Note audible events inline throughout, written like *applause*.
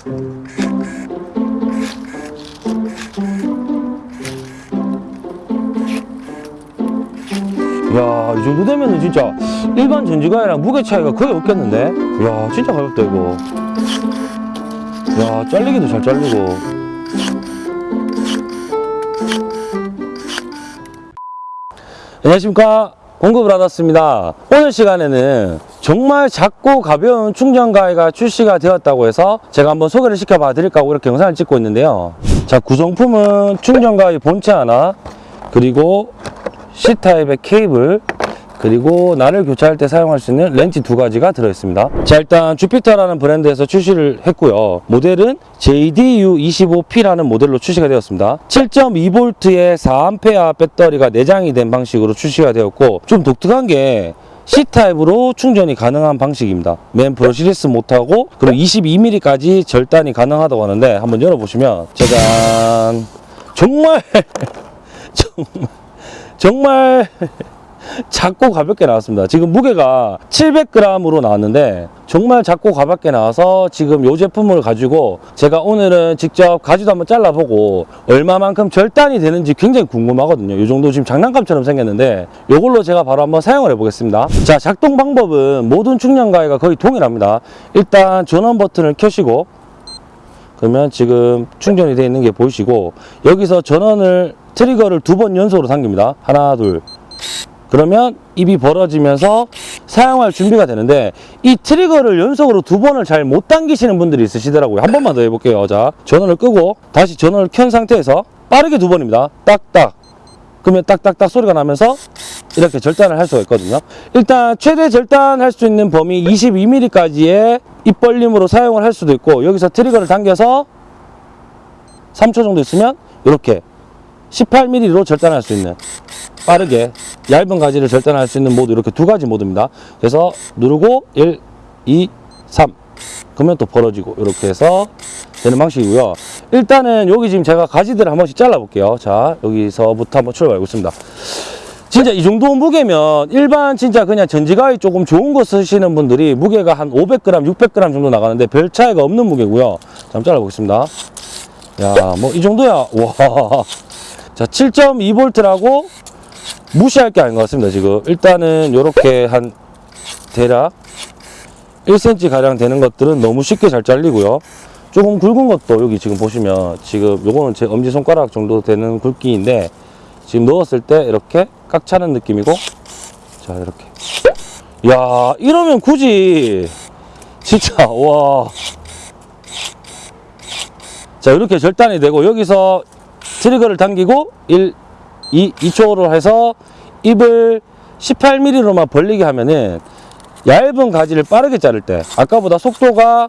야, 이 정도 되면은 진짜 일반 전지가이랑 무게 차이가 거의 없겠는데? 야, 진짜 가볍다, 이거. 야, 잘리기도 잘 잘리고. 안녕하십니까. 공급을 받았습니다. 오늘 시간에는 정말 작고 가벼운 충전가위가 출시가 되었다고 해서 제가 한번 소개를 시켜봐 드릴까 하고 이렇게 영상을 찍고 있는데요. 자, 구성품은 충전가위 본체 하나, 그리고 C타입의 케이블, 그리고 나를 교체할 때 사용할 수 있는 렌치 두 가지가 들어있습니다. 자, 일단 주피터라는 브랜드에서 출시를 했고요. 모델은 JDU25P라는 모델로 출시가 되었습니다. 7.2V의 4A 배터리가 내장이 된 방식으로 출시가 되었고 좀 독특한 게 C타입으로 충전이 가능한 방식입니다. 맨 브러시리스 못하고 그리고 22mm까지 절단이 가능하다고 하는데 한번 열어보시면 짜잔 정말 *laughs* 정말 정말 작고 가볍게 나왔습니다. 지금 무게가 700g으로 나왔는데 정말 작고 가볍게 나와서 지금 이 제품을 가지고 제가 오늘은 직접 가지도 한번 잘라보고 얼마만큼 절단이 되는지 굉장히 궁금하거든요. 이 정도 지금 장난감처럼 생겼는데 이걸로 제가 바로 한번 사용을 해보겠습니다. 자, 작동 방법은 모든 충전가위가 거의 동일합니다. 일단 전원 버튼을 켜시고 그러면 지금 충전이 되어 있는 게 보이시고 여기서 전원을 트리거를 두 번 연속으로 당깁니다. 하나, 둘. 그러면 입이 벌어지면서 사용할 준비가 되는데 이 트리거를 연속으로 두 번을 잘 못 당기시는 분들이 있으시더라고요. 한 번만 더 해볼게요. 자, 전원을 끄고 다시 전원을 켠 상태에서 빠르게 두 번입니다. 딱딱. 그러면 딱딱딱 소리가 나면서 이렇게 절단을 할 수가 있거든요. 일단 최대 절단할 수 있는 범위 22mm까지의 입 벌림으로 사용을 할 수도 있고 여기서 트리거를 당겨서 3초 정도 있으면 이렇게 18mm로 절단할 수 있는 빠르게 얇은 가지를 절단할 수 있는 모드 이렇게 두 가지 모드입니다. 그래서 누르고 1, 2, 3 그러면 또 벌어지고 이렇게 해서 되는 방식이고요. 일단은 여기 지금 제가 가지들을 한 번씩 잘라 볼게요. 자 여기서부터 한번 출발해 보겠습니다. 진짜 이 정도 무게면 일반 진짜 그냥 전지가위 조금 좋은 거 쓰시는 분들이 무게가 한 500g, 600g 정도 나가는데 별 차이가 없는 무게고요. 자, 한번 잘라 보겠습니다. 야, 뭐 이 정도야. 와. 자, 7.2V라고 무시할 게 아닌 것 같습니다, 지금. 일단은 요렇게 한 대략 1cm 가량 되는 것들은 너무 쉽게 잘 잘리고요. 조금 굵은 것도 여기 지금 보시면 지금 요거는 제 엄지손가락 정도 되는 굵기인데 지금 넣었을 때 이렇게 깍 차는 느낌이고 자 이렇게 야 이러면 굳이 진짜 와자 이렇게 절단이 되고 여기서 트리거를 당기고 1, 2, 2초로 해서 입을 18mm로만 벌리게 하면은 얇은 가지를 빠르게 자를 때 아까보다 속도가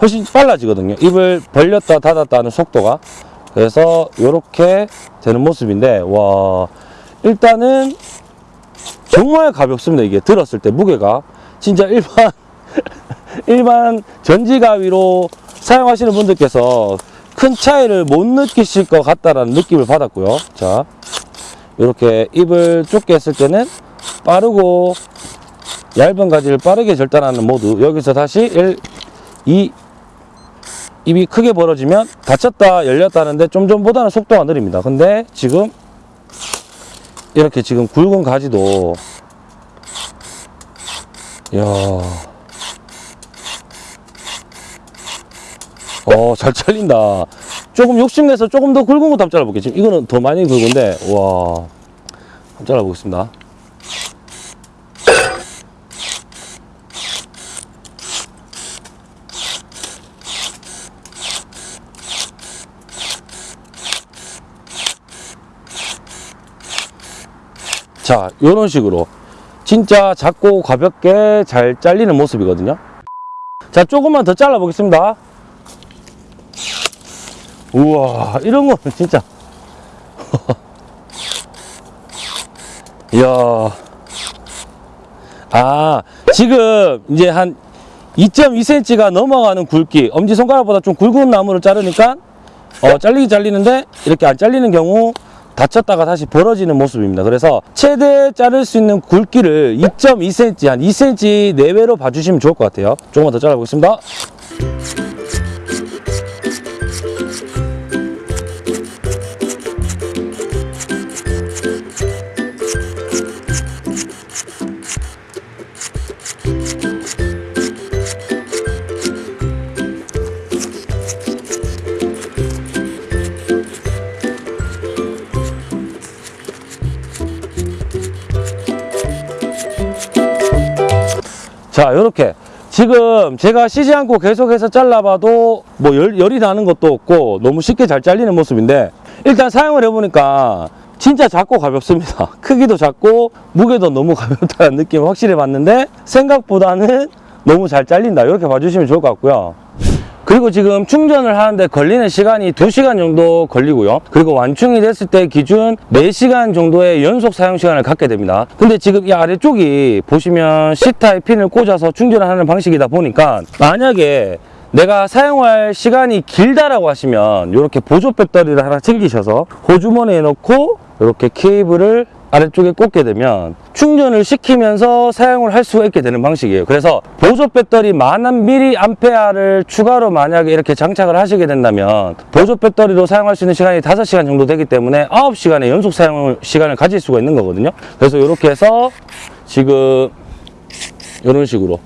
훨씬 빨라지거든요. 입을 벌렸다 닫았다 하는 속도가. 그래서 이렇게 되는 모습인데 와 일단은 정말 가볍습니다. 이게 들었을 때 무게가. 진짜 일반 *laughs* 일반 전지가위로 사용하시는 분들께서 큰 차이를 못 느끼실 것 같다라는 느낌을 받았고요. 자 이렇게 입을 좁게 했을 때는 빠르고 얇은 가지를 빠르게 절단하는 모드. 여기서 다시 1, 2 입이 크게 벌어지면 닫혔다 열렸다 하는데 좀 전보다는 속도가 느립니다. 근데 지금 이렇게 지금 굵은 가지도 이야 어, 잘 잘린다. 조금 욕심내서 조금 더 굵은 것도 한번 잘라볼게요. 지금 이거는 더 많이 굵은데, 와. 한번 잘라보겠습니다. 자, 이런 식으로. 진짜 작고 가볍게 잘 잘리는 모습이거든요. 자, 조금만 더 잘라보겠습니다. 우와 이런 거는 진짜. *laughs* 이야. 아 지금 이제 한 2.2cm가 넘어가는 굵기. 엄지손가락보다 좀 굵은 나무를 자르니까 어, 잘리기 잘리는데 이렇게 안 잘리는 경우 다쳤다가 다시 벌어지는 모습입니다. 그래서 최대 자를 수 있는 굵기를 2.2cm 한 2cm 내외로 봐주시면 좋을 것 같아요. 조금만 더 잘라보겠습니다 자, 이렇게. 지금 제가 쉬지 않고 계속해서 잘라봐도 뭐 열, 열이 나는 것도 없고 너무 쉽게 잘 잘리는 모습인데 일단 사용을 해보니까 진짜 작고 가볍습니다. *laughs* 크기도 작고 무게도 너무 가볍다는 느낌을 확실히 받는데 생각보다는 너무 잘 잘린다. 이렇게 봐주시면 좋을 것 같고요. 그리고 지금 충전을 하는데 걸리는 시간이 2시간 정도 걸리고요. 그리고 완충이 됐을 때 기준 4시간 정도의 연속 사용 시간을 갖게 됩니다. 근데 지금 이 아래쪽이 보시면 C타입 핀을 꽂아서 충전을 하는 방식이다 보니까 만약에 내가 사용할 시간이 길다라고 하시면 이렇게 보조 배터리를 하나 챙기셔서 호주머니에 넣고 이렇게 케이블을 아래쪽에 꽂게 되면 충전을 시키면서 사용을 할 수가 있게 되는 방식이에요. 그래서 보조 배터리 만한 미리 암페아를 추가로 만약에 이렇게 장착을 하시게 된다면 보조 배터리로 사용할 수 있는 시간이 5시간 정도 되기 때문에 9시간의 연속 사용 시간을 가질 수가 있는 거거든요. 그래서 이렇게 해서 지금 이런 식으로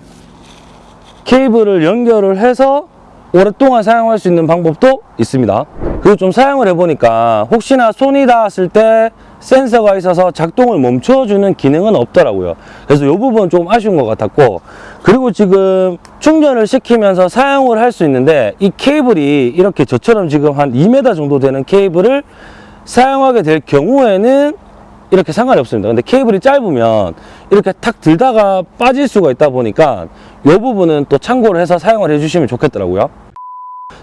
케이블을 연결을 해서 오랫동안 사용할 수 있는 방법도 있습니다. 그리고 좀 사용을 해보니까 혹시나 손이 닿았을 때 센서가 있어서 작동을 멈춰주는 기능은 없더라고요. 그래서 이 부분은 좀 아쉬운 것 같았고 그리고 지금 충전을 시키면서 사용을 할 수 있는데 이 케이블이 이렇게 저처럼 지금 한 2m 정도 되는 케이블을 사용하게 될 경우에는 이렇게 상관이 없습니다. 근데 케이블이 짧으면 이렇게 탁 들다가 빠질 수가 있다 보니까 이 부분은 또 참고를 해서 사용을 해주시면 좋겠더라고요.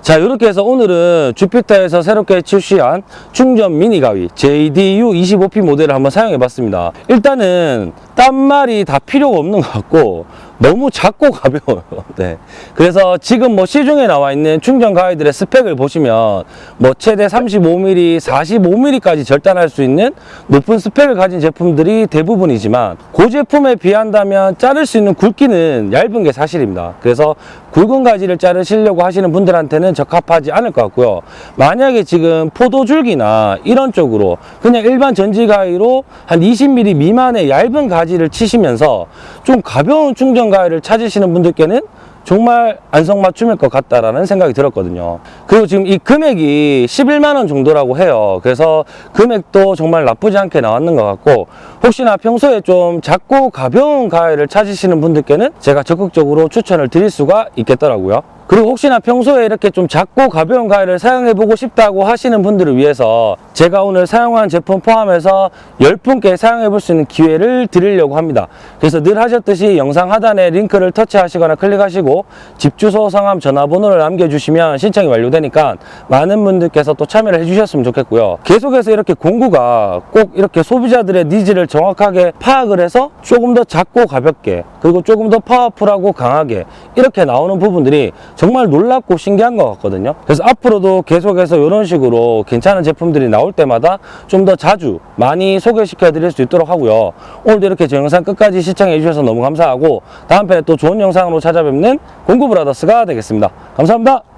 자 이렇게 해서 오늘은 주피터에서 새롭게 출시한 충전 미니 가위 JDU 25P 모델을 한번 사용해 봤습니다. 일단은 딴말이 다 필요가 없는 것 같고 너무 작고 가벼워요. *laughs* 네. 그래서 지금 뭐 시중에 나와 있는 충전 가위들의 스펙을 보시면 뭐 최대 35mm, 45mm까지 절단할 수 있는 높은 스펙을 가진 제품들이 대부분이지만 그 제품에 비한다면 자를 수 있는 굵기는 얇은 게 사실입니다. 그래서 굵은 가지를 자르시려고 하시는 분들한테 는 적합하지 않을 것 같고요. 만약에 지금 포도줄기나 이런 쪽으로 그냥 일반 전지 가위로 한 20mm 미만의 얇은 가지를 치시면서 좀 가벼운 충전 가위를 찾으시는 분들께는 정말 안성맞춤일 것 같다라는 생각이 들었거든요. 그리고 지금 이 금액이 11만 원 정도라고 해요. 그래서 금액도 정말 나쁘지 않게 나왔는 것 같고 혹시나 평소에 좀 작고 가벼운 가위를 찾으시는 분들께는 제가 적극적으로 추천을 드릴 수가 있겠더라고요. 그리고 혹시나 평소에 이렇게 좀 작고 가벼운 가위를 사용해보고 싶다고 하시는 분들을 위해서 제가 오늘 사용한 제품 포함해서 10분께 사용해볼 수 있는 기회를 드리려고 합니다. 그래서 늘 하셨듯이 영상 하단에 링크를 터치하시거나 클릭하시고 집 주소, 성함, 전화번호를 남겨주시면 신청이 완료되니까 많은 분들께서 또 참여를 해주셨으면 좋겠고요. 계속해서 이렇게 공구가 꼭 이렇게 소비자들의 needs를 정확하게 파악을 해서 조금 더 작고 가볍게 그리고 조금 더 powerful하고 강하게 이렇게 나오는 부분들이 정말 놀랍고 신기한 것 같거든요. 그래서 앞으로도 계속해서 이런 식으로 괜찮은 제품들이 나올 때마다 좀 더 자주 많이 소개시켜 드릴 수 있도록 하고요. 오늘도 이렇게 제 영상 끝까지 시청해 주셔서 너무 감사하고 다음 편에 또 좋은 영상으로 찾아뵙는 공구브라더스가 되겠습니다. 감사합니다.